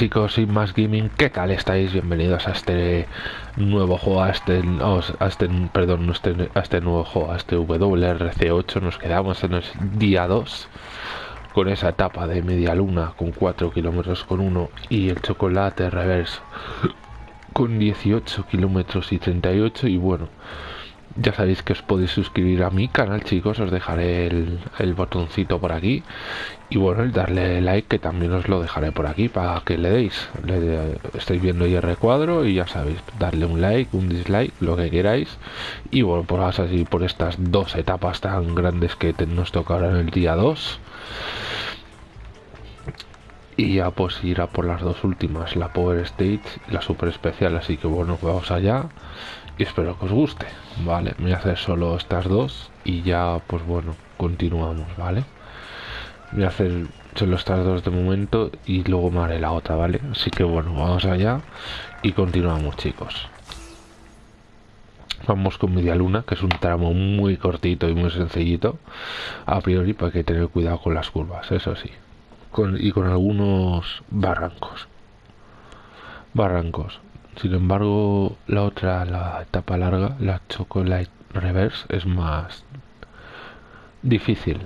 Chicos y más gaming, ¿qué tal estáis? Bienvenidos a este nuevo juego, a este, a este perdón, este, a este nuevo juego, a este WRC8. Nos quedamos en el día 2 con esa etapa de media luna con 4 kilómetros con 1 y el chocolate reverse con 18 kilómetros y 38 y bueno, ya sabéis que os podéis suscribir a mi canal chicos, os dejaré el, botoncito por aquí y bueno, el darle like que también os lo dejaré por aquí para que le deis. Le, estáis viendo el recuadro y ya sabéis, darle un like, un dislike, lo que queráis. Y bueno, pues así por estas dos etapas tan grandes que nos tocarán el día 2. Y ya pues irá por las dos últimas, la Power Stage y la Super Especial. Así que bueno, vamos allá y espero que os guste. Vale, voy a hacer solo estas dos y ya pues bueno, continuamos, ¿vale? Voy a hacer solo estas dos de momento y luego me haré la otra, ¿vale? Así que bueno, vamos allá y continuamos chicos. Vamos con media luna, que es un tramo muy cortito y muy sencillito. A priori, pues hay que tener cuidado con las curvas, eso sí. Con, y con algunos barrancos. Barrancos. Sin embargo, la otra, la etapa larga, la Chocolate Reverse, es más difícil.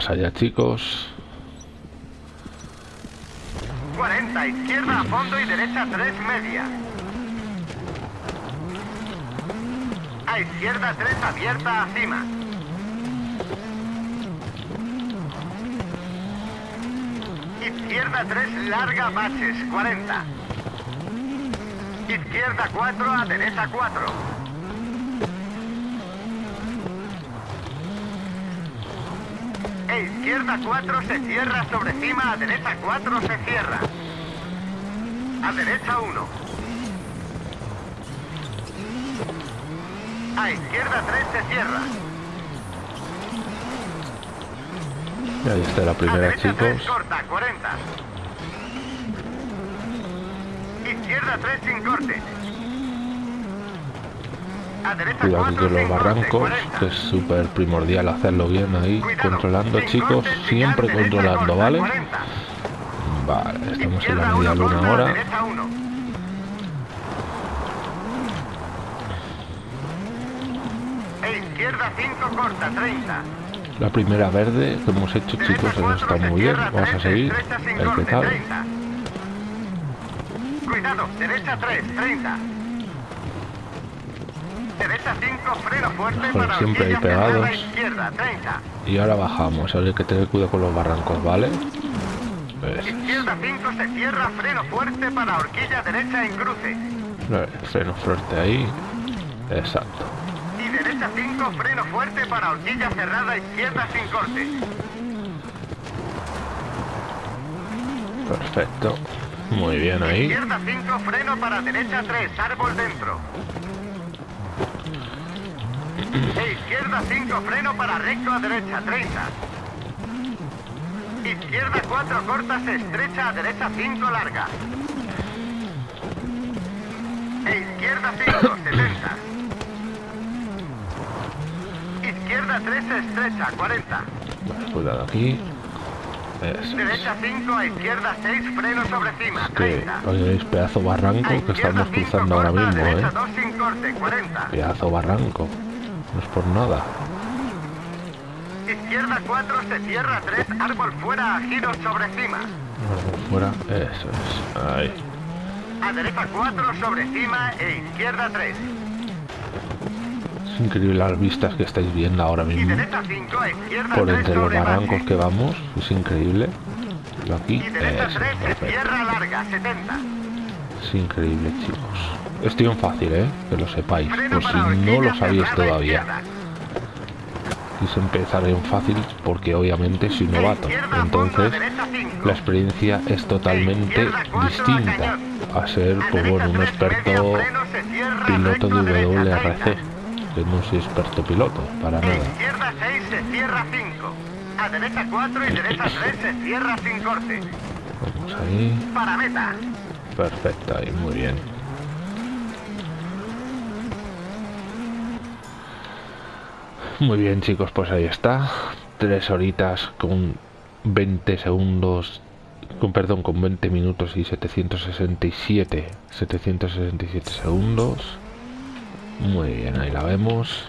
Vamos allá, chicos. 40, izquierda a fondo y derecha 3 media. A izquierda 3 abierta a cima. Izquierda 3 larga baches, 40. Izquierda 4 a derecha 4. Izquierda 4 se cierra sobre cima, a derecha 4 se cierra. A derecha 1. A izquierda 3 se cierra. Y ahí está la primera, chicos. 3 corta, 40. Izquierda 3 sin corte. Cuidado aquí con los barrancos, que es súper primordial hacerlo bien ahí, controlando chicos, siempre controlando, ¿vale? Vale, estamos en la media luna ahora. La primera verde que hemos hecho chicos, eso está muy bien, vamos a seguir, el que tal. Cuidado, derecha 3, 30. Derecha 5, freno fuerte para siempre ahí pegados. Y ahora bajamos, hay que tener cuidado con los barrancos, ¿vale? Pues... Izquierda 5 se cierra, freno fuerte para horquilla derecha en cruce. Freno fuerte ahí. Exacto. Y derecha 5, freno fuerte para horquilla cerrada izquierda sin corte. Perfecto. Muy bien ahí. Izquierda 5, freno para derecha 3, árbol dentro. E izquierda 5, freno para recto a derecha, 30. Izquierda 4, corta, se estrecha a derecha 5, larga. E izquierda 5, 70. Izquierda 3, se estrecha, 40. Cuidado aquí. Derecha 5, a izquierda 6, freno sobre cima, 30. Oye, pedazo barranco que estamos cruzando ahora mismo, eh. 2 sin corte, 40. Pedazo barranco. No es por nada. Izquierda 4 se cierra 3, árbol fuera, a giros sobre cima. Árbol fuera, eso es. Ahí. A derecha 4 sobre cima e izquierda 3. Es increíble las vistas que estáis viendo ahora mismo. por entre los barrancos que vamos, es increíble. Y aquí, y derecha 3 se cierra larga, 70. Es increíble, chicos. Estoy en fácil, ¿eh? Que lo sepáis, por si no lo sabéis todavía. quise empezar en fácil porque obviamente soy novato. Entonces la experiencia es totalmente distinta a ser pues, bueno, un experto piloto de WRC. Que no soy experto piloto, para nada. Izquierda 6 se cierra 5. A derecha 4 y derecha 3 se cierra sin corte. Vamos ahí. Para meta. Perfecto, ahí, muy bien. Muy bien chicos, pues ahí está. Tres horitas con 20 segundos, con perdón, con 20 minutos y 767, 767 segundos. Muy bien, ahí la vemos.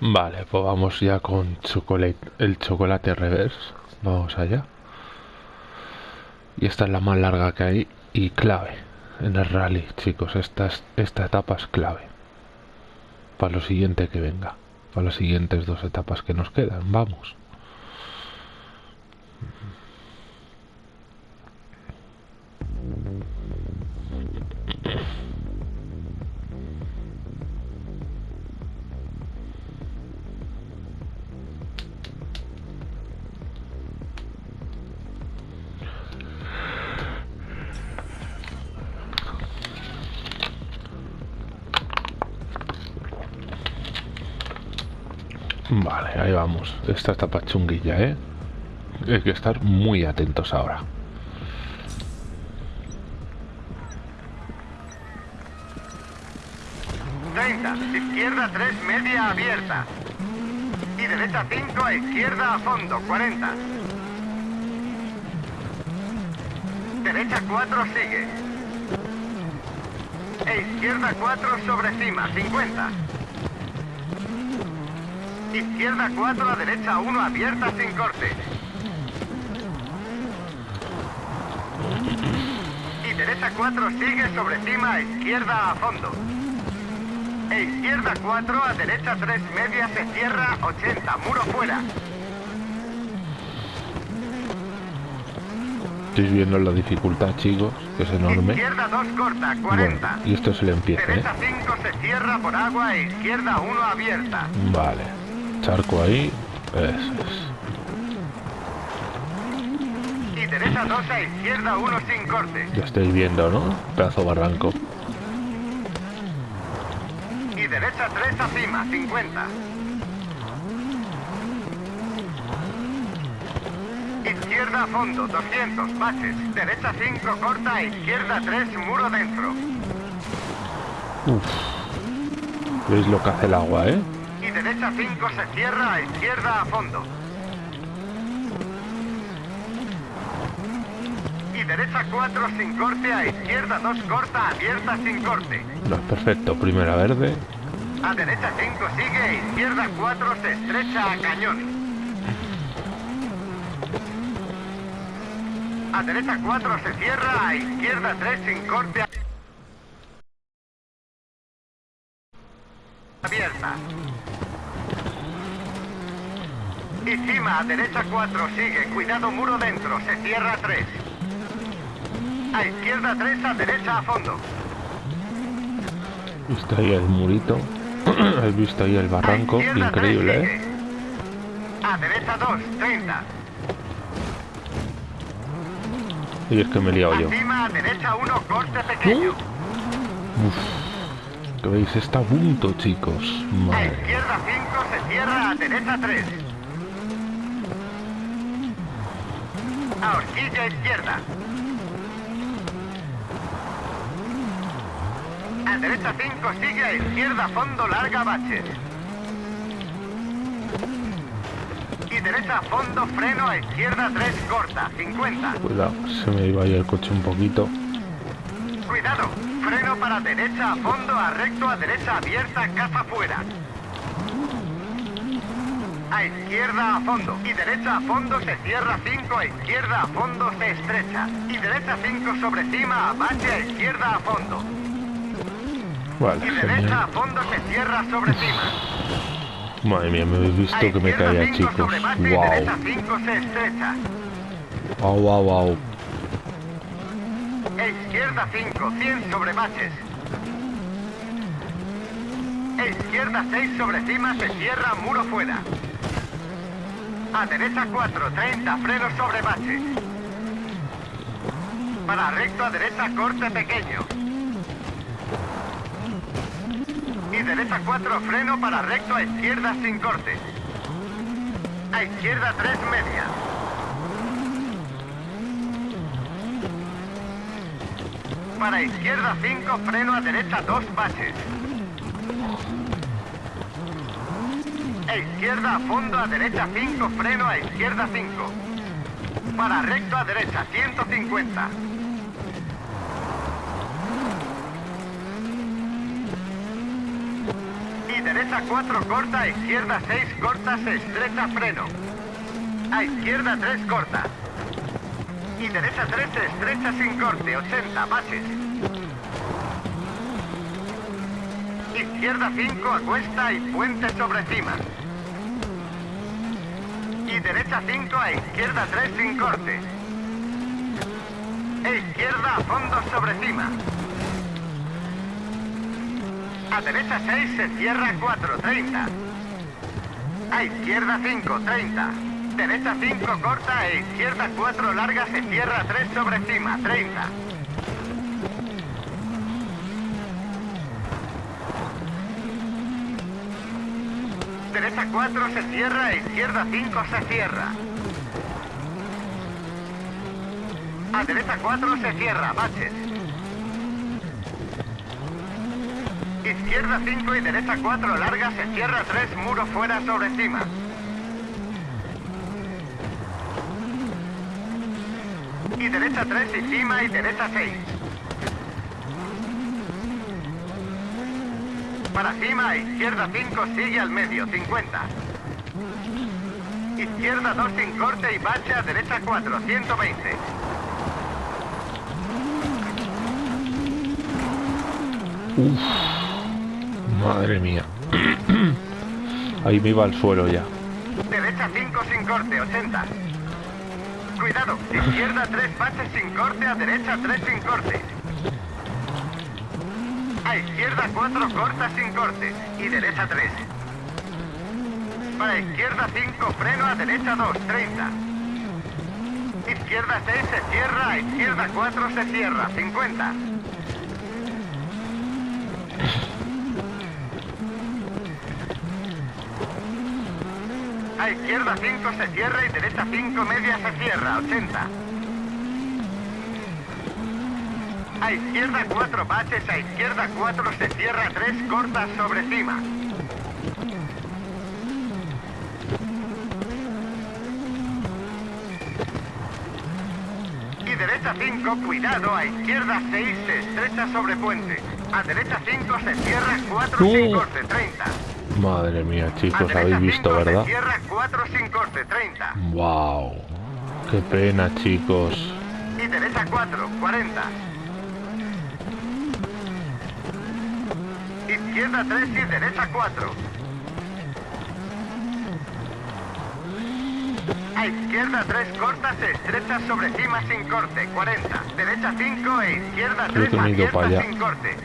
Vale, pues vamos ya con chocolate, el chocolate reverse. Vamos allá. Y esta es la más larga que hay y clave en el rally, chicos. Esta, es- esta etapa es clave. Para lo siguiente que venga. Para las siguientes dos etapas que nos quedan. Vamos. Vale, ahí vamos. Esta etapa chunguilla, ¿eh? Hay que estar muy atentos ahora. 30. Izquierda 3, media abierta. Y derecha 5 a izquierda a fondo, 40. Derecha 4 sigue. E izquierda 4 sobre cima, 50. Izquierda 4 a derecha 1 abierta sin corte. Y derecha 4 sigue sobre cima a izquierda a fondo. E izquierda 4 a derecha 3 media se cierra 80, muro fuera. Estáis viendo la dificultad, chicos, que es enorme. Izquierda 2 corta, 40. Bueno, y esto se le empieza, ¿eh? Derecha 5 se cierra por agua e izquierda 1 abierta. Vale. Charco ahí. Eso es. Y derecha 2 a izquierda 1 sin corte. Ya estáis viendo, ¿no? Pedazo barranco. Y derecha 3 a cima, 50. Izquierda a fondo, 200, baches. Derecha 5 corta, izquierda 3, muro dentro. Uf. ¿Veis lo que hace el agua, eh? Derecha 5 se cierra a izquierda a fondo. Y derecha 4 sin corte, a izquierda 2 corta, abierta sin corte. No, perfecto. Primera verde. A derecha 5 sigue, izquierda 4 se estrecha a cañón. A derecha 4 se cierra, a izquierda 3 sin corte. Abierta. Y cima, a derecha 4 sigue, cuidado muro dentro, se cierra 3. A izquierda 3, a derecha a fondo. Está ahí el murito. Has visto ahí el barranco. A Increíble, tres ¿eh? A derecha 2, 30. Y es que me he liado yo. Encima a derecha 1, corte pequeño. Que veis, está a punto, chicos. A Madre. izquierda 5 se cierra a derecha 3. A horquilla izquierda. A derecha 5 sigue a izquierda fondo larga baches. Y derecha a fondo freno a izquierda 3 corta, 50. Cuidado, se me iba ahí el coche un poquito. Cuidado, freno para derecha a fondo, a recto a derecha abierta, casa fuera. A izquierda a fondo y derecha a fondo se cierra 5, a izquierda a fondo se estrecha. Y derecha 5 sobre cima, a bache a izquierda a fondo. Vale, Y derecha genial. a fondo se cierra sobre cima. Madre mía, me habéis A visto que me caía, 5 chicos. Wow. derecha 5 se estrecha. Wow, wow, wow. E izquierda 5, 100 sobre baches. E izquierda 6 sobre cima se cierra muro fuera. A derecha 4, 30, freno sobre baches. Para recto a derecha corte pequeño. Y derecha 4, freno para recto a izquierda sin corte. A izquierda 3 media. Para izquierda 5, freno a derecha 2 baches. E izquierda a fondo a derecha 5, freno a izquierda 5. Para recto a derecha 150. Y derecha 4 corta, a izquierda 6 corta, se estrecha freno. A izquierda 3 corta. Y derecha 3 se estrecha sin corte, 80 baches. Izquierda 5 a cuesta y puente sobre cima. Derecha 5 a izquierda 3 sin corte. E izquierda a fondo sobre cima. A derecha 6 se cierra 4, 30. A izquierda 5, 30. Derecha 5 corta e izquierda 4 larga se cierra 3 sobre cima, 30. Derecha 4 se cierra izquierda 5 se cierra. A derecha 4 se cierra, baches. Izquierda 5 y derecha 4 larga, se cierra 3, muro fuera sobre cima. Y derecha 3 y cima y derecha 6. Para cima, izquierda 5, sigue al medio, 50. Izquierda 2 sin corte y bache a derecha 4, 120. Uf, madre mía. Ahí me iba al suelo ya. Derecha 5 sin corte, 80. Cuidado, izquierda 3 baches sin corte, a derecha 3 sin corte. A izquierda 4 corta sin corte y derecha 3. Para izquierda 5 freno, a derecha 2, 30. Izquierda 6 se cierra, a izquierda 4 se cierra, 50. A izquierda 5 se cierra y derecha 5 media se cierra, 80. A izquierda 4 baches, a izquierda 4 se cierra 3 cortas sobre cima. Y derecha 5, cuidado, a izquierda 6 se estrecha sobre puente. A derecha 5 se cierra 4 sin corte, 30. Madre mía, chicos, habéis visto, 5 ¿verdad? Se cierra 4 sin corte, 30. Wow. Qué pena, chicos. Y derecha 4, 40. Izquierda 3 y derecha 4. A izquierda 3 corta, se estrecha sobre cima sin corte, 40. Derecha 5 e izquierda Creo 3 que me he ido abierta sin corte.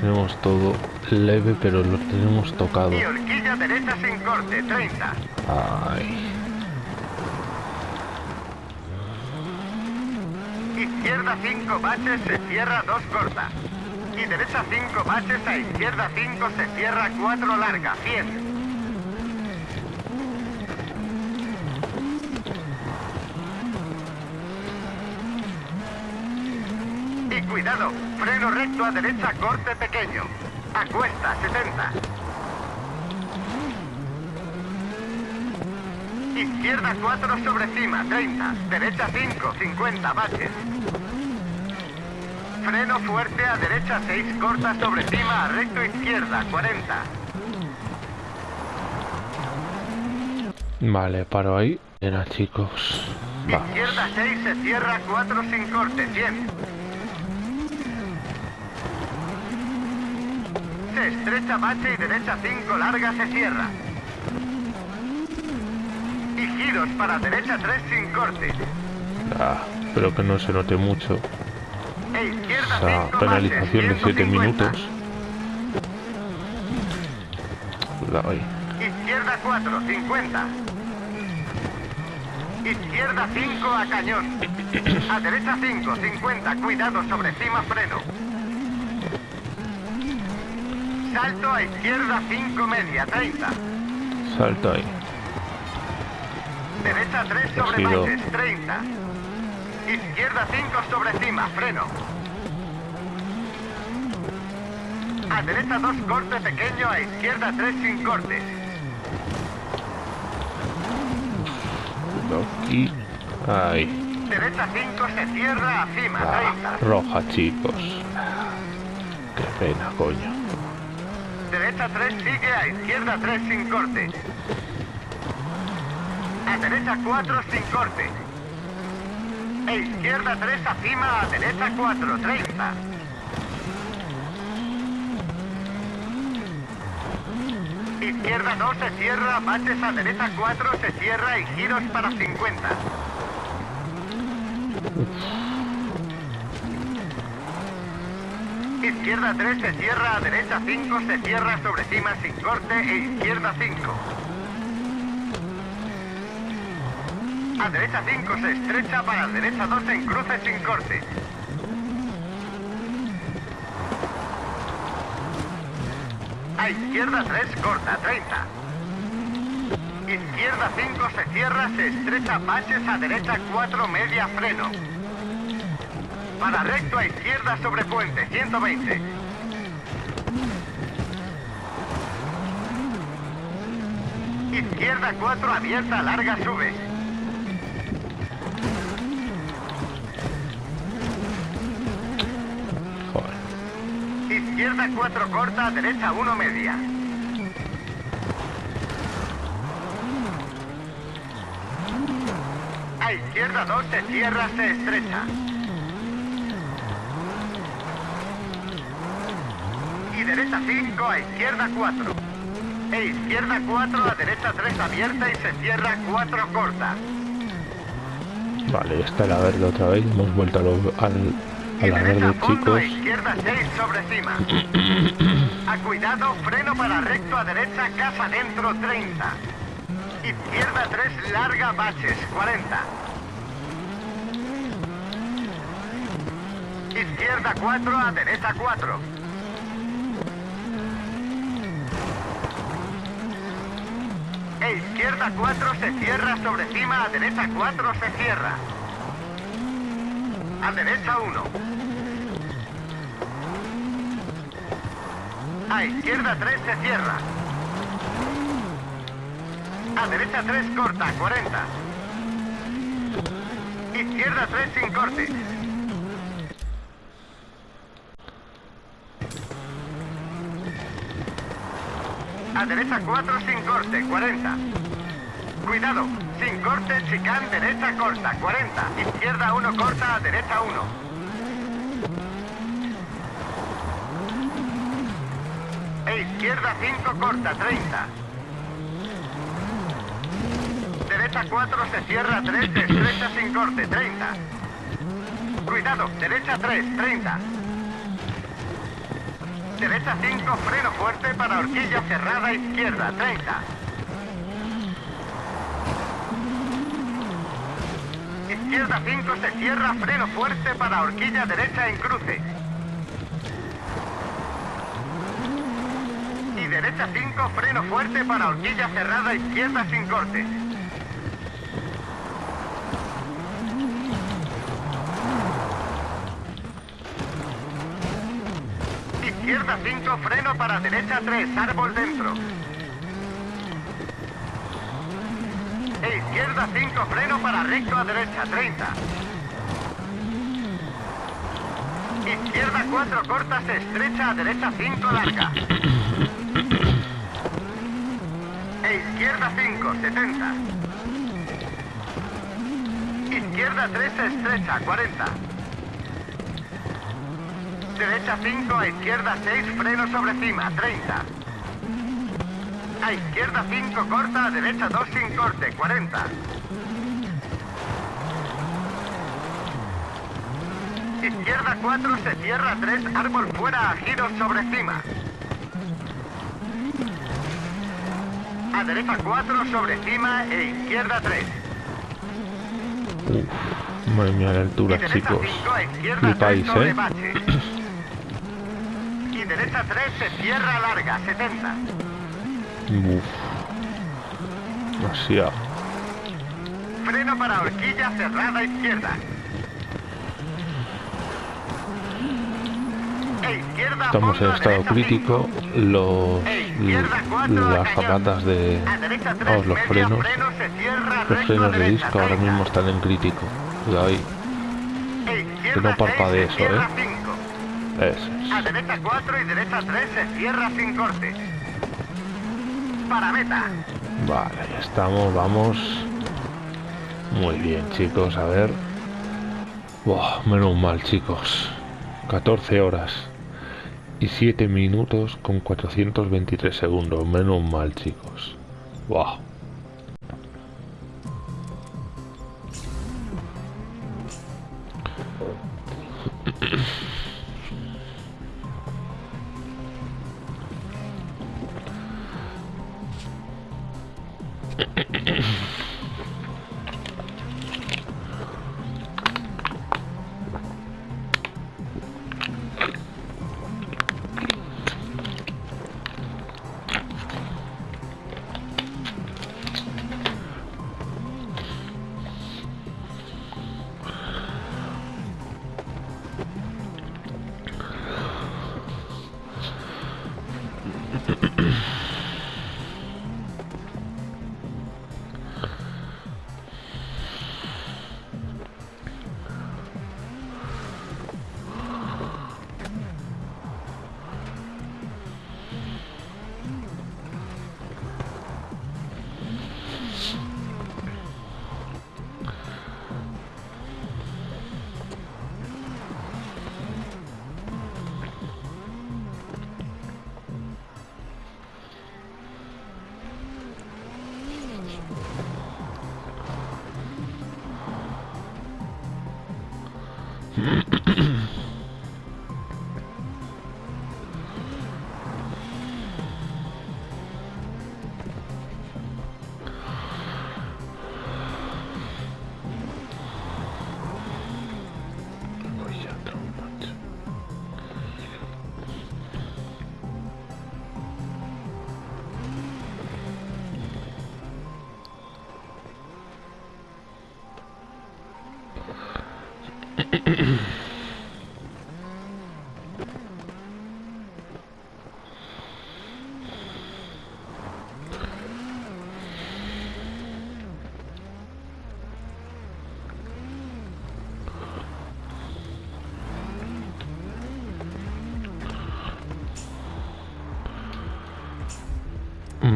Tenemos todo leve, pero lo tenemos tocado. Y horquilla derecha sin corte, 30. Ay. Izquierda 5 baches, se cierra 2 corta. Y derecha 5 baches, a izquierda 5 se cierra 4 larga, 100. Y cuidado, freno recto a derecha, corte pequeño. A cuesta, 70. Izquierda 4 sobre cima, 30. Derecha 5, 50, baches. Freno fuerte a derecha 6, corta sobre cima, recto izquierda, 40. Vale, paro ahí. Era, chicos. Vamos. Izquierda 6 se cierra 4 sin corte, 100. Se estrecha bache y derecha 5 larga se cierra. Y giros para derecha 3 sin corte. Ah, espero que no se note mucho. Esa 5 penalización de 7 minutos. Cuidado ahí. Izquierda 4, 50. Izquierda 5 a cañón. A derecha 5, 50. Cuidado sobre cima freno. Salto a izquierda 5 media, 30. Salta ahí. Derecha 3 sobre baches, 30. Izquierda 5 sobre cima, freno. A derecha 2 corte pequeño, a izquierda 3 sin corte. Cuidado aquí. Ahí. Derecha 5 se cierra a cima, Ah, 30. roja, chicos. Qué pena, coño. Derecha 3 sigue a izquierda 3 sin corte. A derecha 4 sin corte. E izquierda 3 a cima a derecha 4, 30. Izquierda 2 se cierra, baches a derecha 4 se cierra y giros para 50. Izquierda 3 se cierra, a derecha 5 se cierra sobre cima sin corte e izquierda 5. A derecha 5 se estrecha para derecha 2 en cruce sin corte. A izquierda 3 corta 30. Izquierda 5 se cierra, se estrecha pases a derecha 4 media freno. Para recto a izquierda sobre puente 120. Izquierda 4 abierta, larga sube. Izquierda 4 corta, derecha 1 media. A izquierda 2 se cierra, se estrecha. Y derecha 5 a izquierda 4. E izquierda 4 a derecha 3 abierta y se cierra 4 corta. Vale, esta era verde otra vez. Hemos vuelto a, al, a la derecha verde, chicos. izquierda 6 sobre cima. A cuidado, freno para recto a derecha, casa dentro 30. Izquierda 3, larga, baches 40. Izquierda 4 a derecha 4. E izquierda 4 se cierra sobre cima, a derecha 4 se cierra. A derecha 1. A izquierda 3 se cierra. A derecha 3 corta, 40. Izquierda 3 sin corte. A derecha 4 sin corte, 40. Cuidado, sin corte, chicán, derecha corta, 40. Izquierda 1 corta, derecha 1. E izquierda 5 corta, 30. Derecha 4 se cierra, 3 se estrecha sin corte, 30. Cuidado, derecha 3, 30. Derecha 5, freno fuerte para horquilla cerrada, izquierda 30. Izquierda 5 se cierra, freno fuerte para horquilla derecha en cruce. Y derecha 5, freno fuerte para horquilla cerrada, izquierda sin corte. Izquierda 5, freno para derecha 3, árbol dentro. E izquierda 5, freno para recto a derecha 30. Izquierda 4, corta, se estrecha a derecha 5, larga. E izquierda 5, 70. Izquierda 3, se estrecha 40. Derecha 5, a izquierda 6, freno sobre cima, 30. A izquierda 5, corta, a derecha 2 sin corte, 40. Izquierda 4, se cierra 3, árbol fuera, a giros sobre cima. A derecha 4, sobre cima e izquierda 3. Uf, madre mía, la altura, Y chicos. 5, a izquierda 3 Flipáis, ¿eh? bache. Y derecha 3 se cierra larga, 70. Demasiado. Freno para horquilla cerrada izquierda. E Estamos en a estado crítico. Los, E izquierda 4 las zapatas de. A derecha 3, Vamos, los frenos. Los frenos a de disco ahora 30. mismo están en crítico. Cuidado ahí. E izquierda no parpadee 6, se eso, ¿eh? 5. Eso A es. derecha 4 y derecha 3 se cierra sin corte. Vale, ya estamos, vamos. Muy bien, chicos, a ver. Buah, menos mal, chicos. 14 horas y 7 minutos con 423 segundos. Menos mal, chicos. Buah.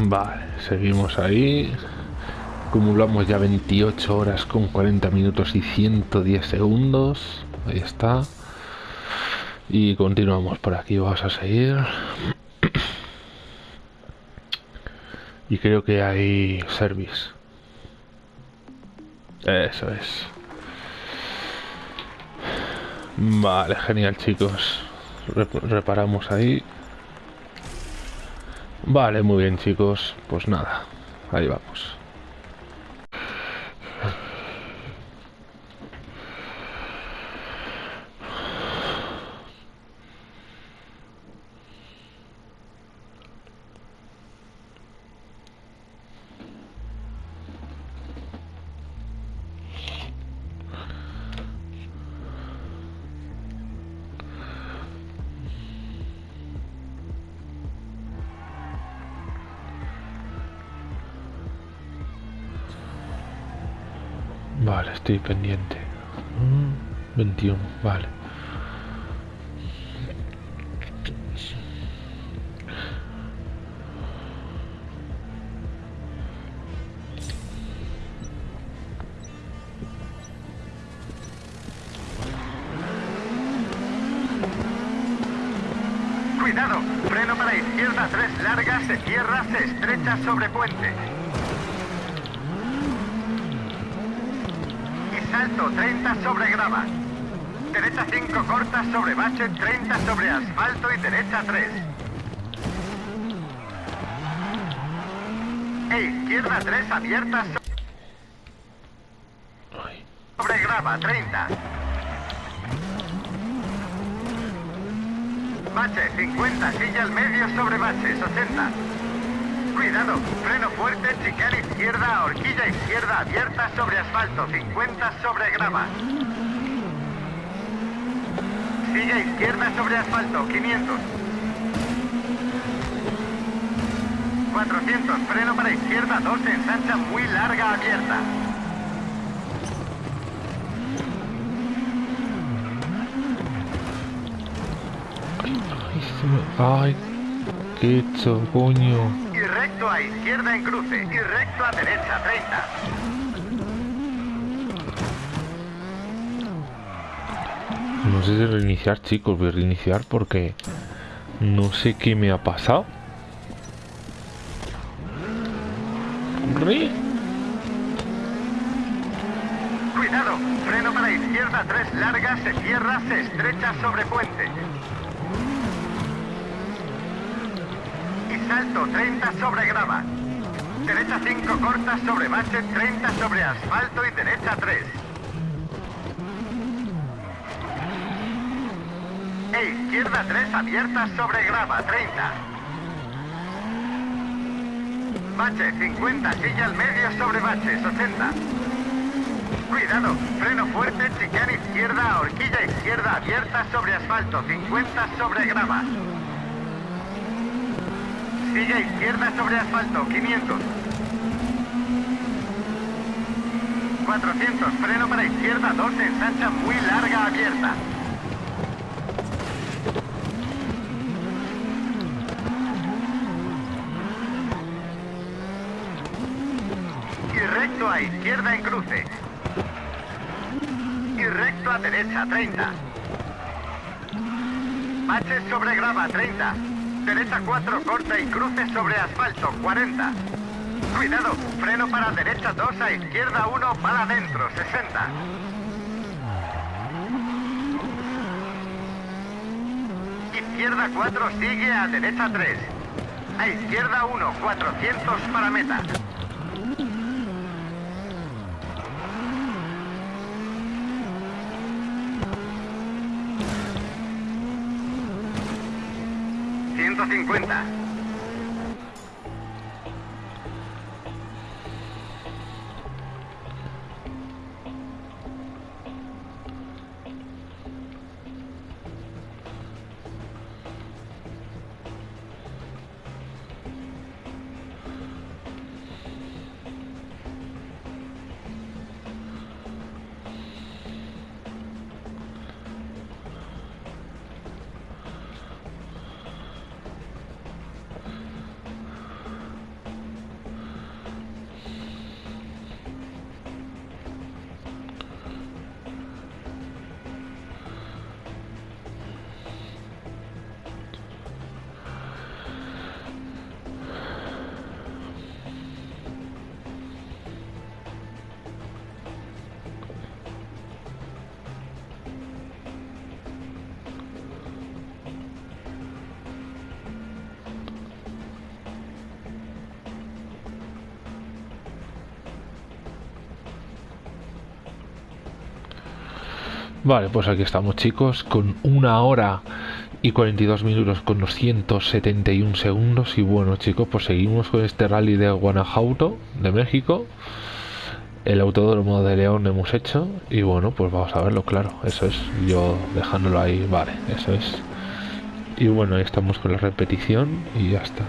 Vale, seguimos ahí. Acumulamos ya 28 horas con 40 minutos y 110 segundos. Ahí está. Y continuamos por aquí, vamos a seguir. Y creo que hay service. Eso es. Vale, genial chicos. reparamos ahí. Vale, muy bien chicos. Pues nada, ahí vamos. Estoy pendiente. 21, mm, vale. Cuidado, freno para izquierda, tres largas, se cierra, se estrecha sobre puente. Salto 30 sobre grava. Derecha 5 corta sobre bache, 30 sobre asfalto y derecha 3. E izquierda 3 abierta sobre grava, 30. Bache 50, silla al medio sobre bache, 60. Cuidado, freno fuerte, chicane izquierda, horquilla izquierda abierta sobre asfalto, 50 sobre grava. Sigue izquierda sobre asfalto, 500. 400, freno para izquierda, 2, ensancha muy larga, abierta. Ay, qué coño recto a izquierda en cruce y recto a derecha 30. No sé si reiniciar, chicos. Voy a reiniciar porque no sé qué me ha pasado. Cuidado, freno para izquierda, tres largas, se cierra, se estrecha sobre puente. Salto 30 sobre grava. Derecha 5 corta sobre base, 30 sobre asfalto y derecha 3. E izquierda 3 abierta sobre grava, 30. Bache 50, silla al medio sobre bache, 60. Cuidado, freno fuerte, chicane izquierda, horquilla izquierda abierta sobre asfalto, 50 sobre grava. Sigue izquierda sobre asfalto, 500. 400, freno para izquierda, 2, ensancha muy larga, abierta. Y recto a izquierda en cruce. Y recto a derecha, 30. Baches sobre grava, 30. Derecha 4, corta y cruce sobre asfalto, 40. Cuidado, freno para derecha 2, a izquierda 1, para adentro, 60. Izquierda 4, sigue a derecha 3. A izquierda 1, 400 para meta. 150. Vale, pues aquí estamos chicos, con una hora y 42 minutos con 271 segundos y bueno chicos, pues seguimos con este rally de Guanajuato, de México. El autódromo de León hemos hecho y bueno, pues vamos a verlo, claro, eso es, yo dejándolo ahí, vale, eso es. Y bueno, ahí estamos con la repetición y ya está.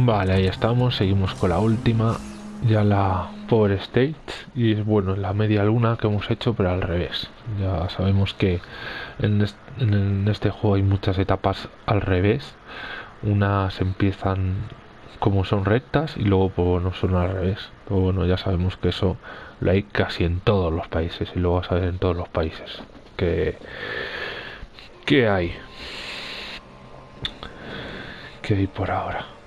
Vale, ahí estamos, seguimos con la última, ya la Power State y es bueno, la media luna que hemos hecho pero al revés. Ya sabemos que en este, juego hay muchas etapas al revés, unas empiezan como son rectas y luego pues bueno son al revés. Pero bueno, ya sabemos que eso lo hay casi en todos los países y luego vas a ver en todos los países que, que hay. que hay por ahora?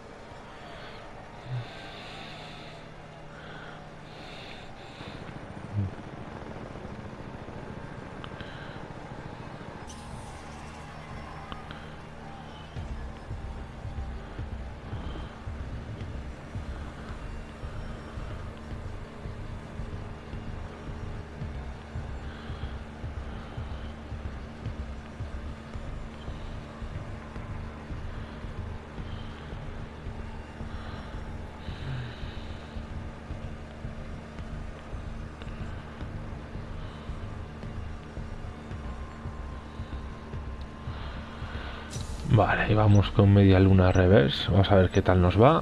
Vale, vamos con media luna reverse. Vamos a ver qué tal nos va.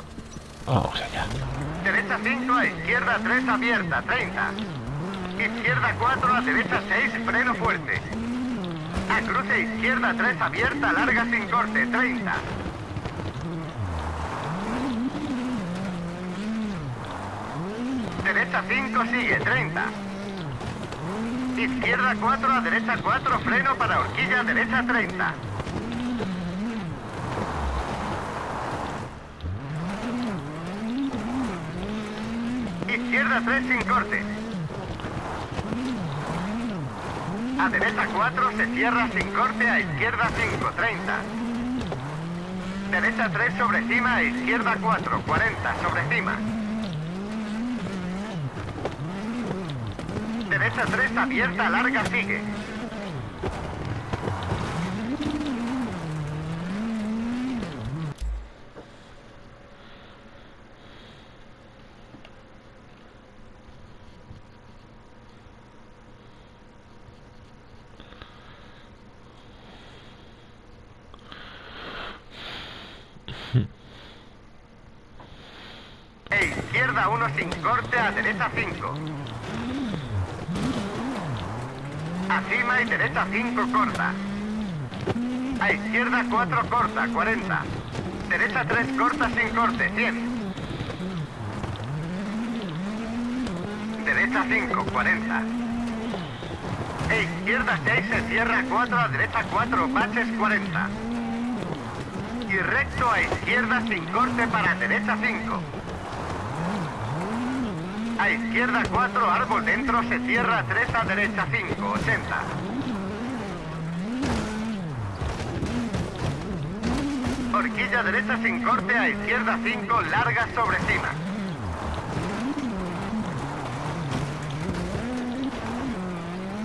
Vamos allá. Derecha 5 a izquierda 3 abierta, 30. Izquierda 4 a derecha 6, freno fuerte. A cruce izquierda 3 abierta, larga sin corte, 30. Derecha 5 sigue, 30. Izquierda 4 a derecha 4, freno para horquilla, derecha 30. Izquierda 3 sin corte. A derecha 4 se cierra sin corte, a izquierda 5, 30. Derecha 3 sobre cima, a izquierda 4, 40 sobre cima. Derecha 3 abierta, larga sigue. E izquierda 1 sin corte, a derecha 5. A cima y derecha 5 corta. A izquierda 4 corta, 40. Derecha 3 corta sin corte, 100. Derecha 5, 40. E izquierda 6 se cierra 4, a derecha 4, baches 40. Y recto a izquierda sin corte para derecha 5. A izquierda 4, árbol dentro, se cierra 3 a derecha 5, 80. Horquilla derecha sin corte, a izquierda 5, larga sobre cima.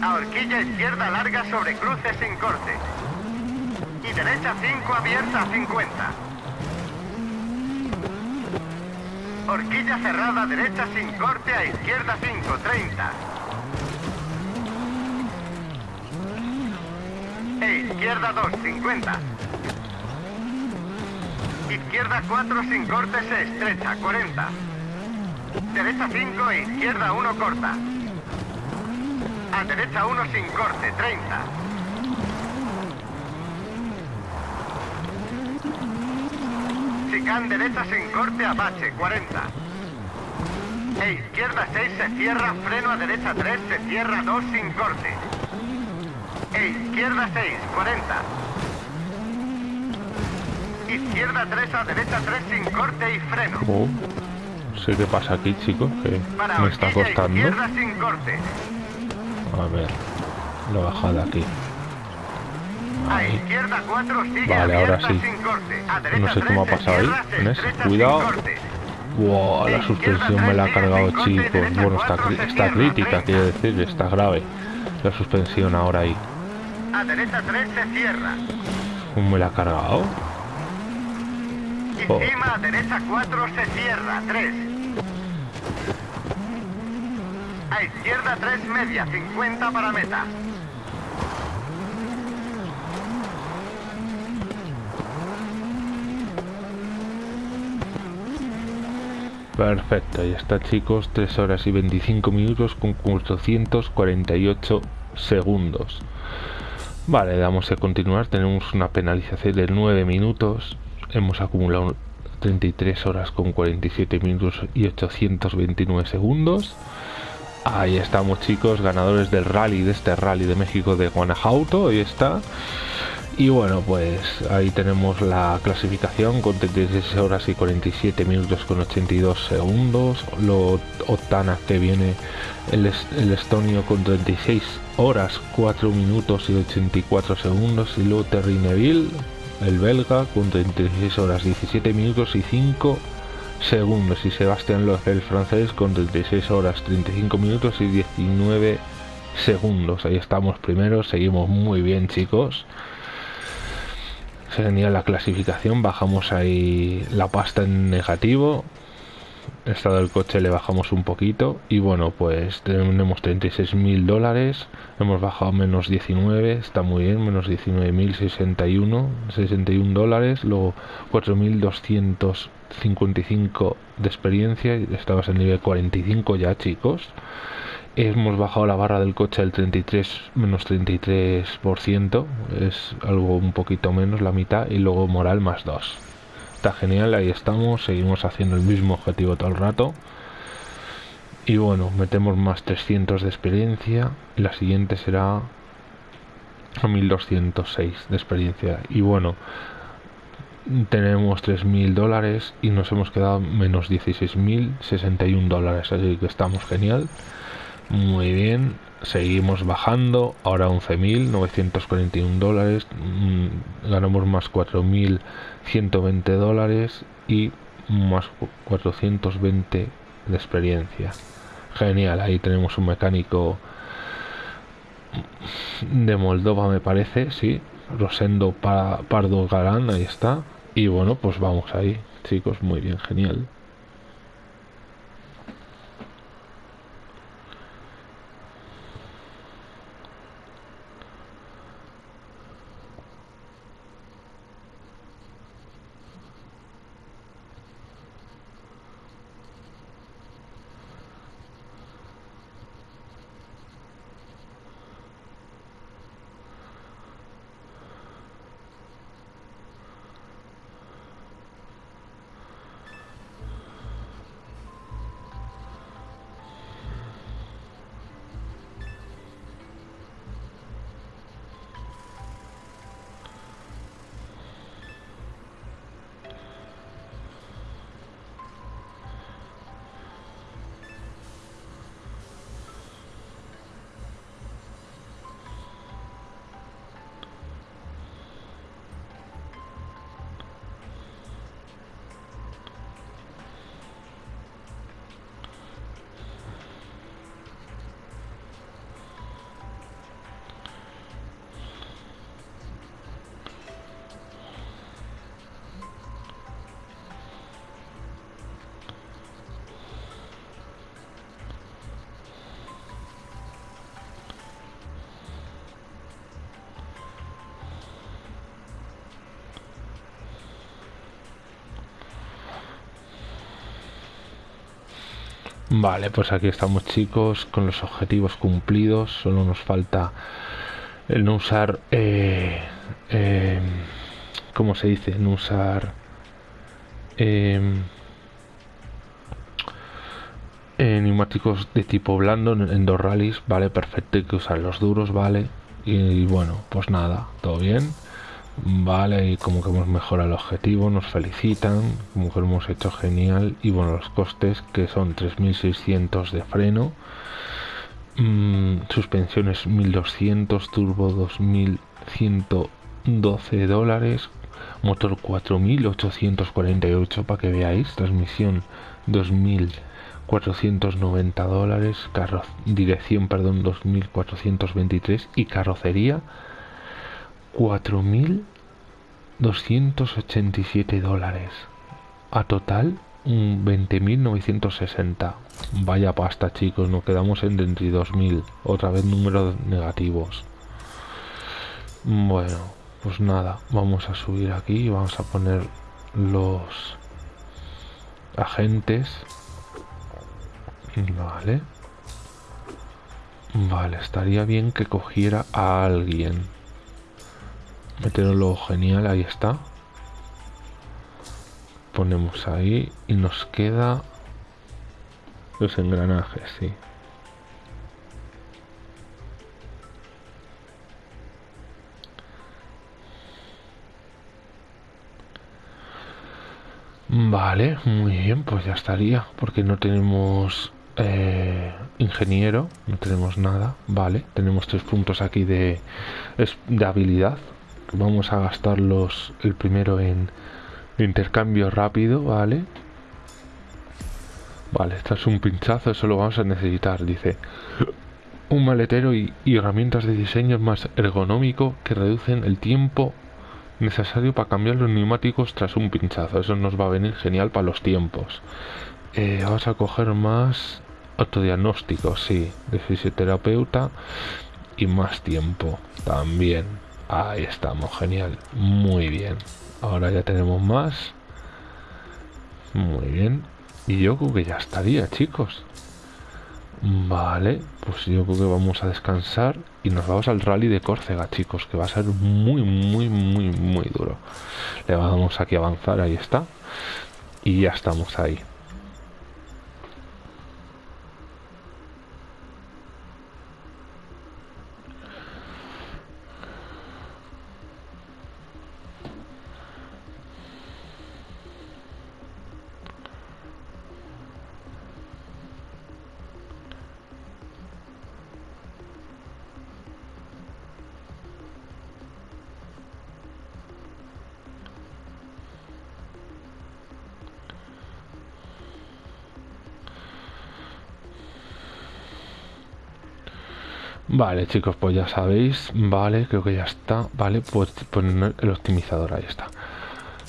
A horquilla izquierda larga sobre cruce sin corte. Y derecha 5 abierta 50. Horquilla cerrada, derecha sin corte, a izquierda 5, 30. E izquierda 2, 50. Izquierda 4 sin corte, se estrecha, 40. Derecha 5 e izquierda 1 corta. A derecha 1 sin corte, 30. Chicán derecha sin corte, apache, 40. E izquierda 6 se cierra, freno a derecha 3, se cierra 2 sin corte. E izquierda 6, 40. Izquierda 3 a derecha 3 sin corte y freno. Oh, sé qué pasa aquí, chicos, que Para me está costando. izquierda sin corte. A ver, la bajada aquí. A Ahí. izquierda 4 sigue Vale, ahora sí. No sé 3 cómo ha pasado ahí. Cuidado. Wow, la suspensión me la ha cargado, chicos. Bueno, está, está crítica, quiero decir, está grave. La suspensión ahora ahí. A derecha 3 se cierra. ¿Cómo me la ha cargado? Oh. Encima a derecha 4 se cierra. 3. A izquierda 3 media. 50 para meta. Perfecto, ahí está chicos, 3 horas y 25 minutos con 448 segundos. Vale, damos a continuar, tenemos una penalización de 9 minutos, hemos acumulado 33 horas con 47 minutos y 829 segundos. Ahí estamos chicos, ganadores del rally, de este rally de México de Guanajuato, ahí está. Y bueno, pues ahí tenemos la clasificación con 36 horas y 47 minutos con 82 segundos. Lo Octana que viene el, el estonio con 36 horas 4 minutos y 84 segundos. Y luego Terry Neville, el belga, con 36 horas 17 minutos y 5 segundos. Y Sebastián Loeb, el francés, con 36 horas 35 minutos y 19 segundos. Ahí estamos primeros, seguimos muy bien chicos genial la clasificación bajamos ahí la pasta en negativo estado del coche le bajamos un poquito y bueno pues tenemos 36 mil dólares hemos bajado menos 19 está muy bien menos 19 mil 61 61 dólares luego 4.255 de experiencia estamos en nivel 45 ya chicos hemos bajado la barra del coche del 33 menos 33% es algo un poquito menos la mitad y luego moral más 2 está genial ahí estamos seguimos haciendo el mismo objetivo todo el rato. Y bueno metemos más 300 de experiencia la siguiente será 1206 de experiencia. Y bueno tenemos 3000 dólares y nos hemos quedado menos 16.061 dólares así que estamos genial muy bien, seguimos bajando, ahora 11.941 dólares, mm, ganamos más 4.120 dólares y más 420 de experiencia. Genial, ahí tenemos un mecánico de Moldova me parece, sí, Rosendo Pardo Galán, ahí está. Y bueno, pues vamos ahí, chicos, muy bien, genial. Vale, pues aquí estamos chicos con los objetivos cumplidos. Solo nos falta el no usar... Eh, eh, ¿Cómo se dice? No usar... Eh, neumáticos de tipo blando en, dos rallies, vale, perfecto, hay que usar los duros, vale, y bueno, pues nada, todo bien. Vale, y como que hemos mejorado el objetivo, nos felicitan, como que lo hemos hecho genial. Y bueno, los costes que son 3600 de freno, mmm, suspensiones 1200, turbo 2112 dólares, motor 4848 para que veáis, transmisión 2490 dólares, carro, dirección, perdón, 2423 y carrocería 4.287 dólares. A total, 20.960. Vaya pasta, chicos. Nos quedamos en 32.000. Otra vez números negativos. Bueno, pues nada. Vamos a subir aquí y vamos a poner los agentes. Vale. Vale, estaría bien que cogiera a alguien meterlo genial, ahí está. Ponemos ahí y nos queda los engranajes, sí. Vale, muy bien, pues ya estaría, porque no tenemos eh, ingeniero, no tenemos nada, vale, tenemos tres puntos aquí de, de habilidad, vamos a gastarlos el primero en intercambio rápido, ¿vale? Vale, esto es un pinchazo, eso lo vamos a necesitar, dice. Un maletero y, herramientas de diseño más ergonómico que reducen el tiempo necesario para cambiar los neumáticos tras un pinchazo. Eso nos va a venir genial para los tiempos. eh, vamos a coger más autodiagnóstico, sí, de fisioterapeuta y más tiempo también. Ahí estamos, genial, muy bien. Ahora ya tenemos más. Muy bien. Y yo creo que ya estaría, chicos. Vale, pues yo creo que vamos a descansar y nos vamos al rally de Córcega, chicos, que va a ser muy, muy, muy, muy duro. Le vamos aquí a avanzar, ahí está. Y ya estamos ahí. Vale, chicos, pues ya sabéis. Vale, creo que ya está. Vale, pues poner el optimizador, ahí está.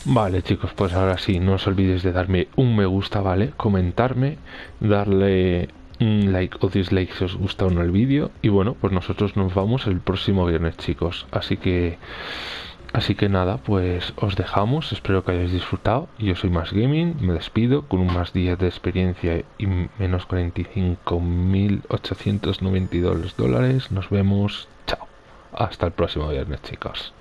Vale, chicos, pues ahora sí, no os olvidéis de darme un me gusta, ¿vale? Comentarme, darle un like o dislike si os gusta o no el vídeo. Y bueno, pues nosotros nos vamos el próximo viernes, chicos. Así que Así que nada, pues os dejamos, espero que hayáis disfrutado. Yo soy Más Gaming, me despido con un más 10 de experiencia y menos 45.892 dólares. Nos vemos, chao. Hasta el próximo viernes, chicos.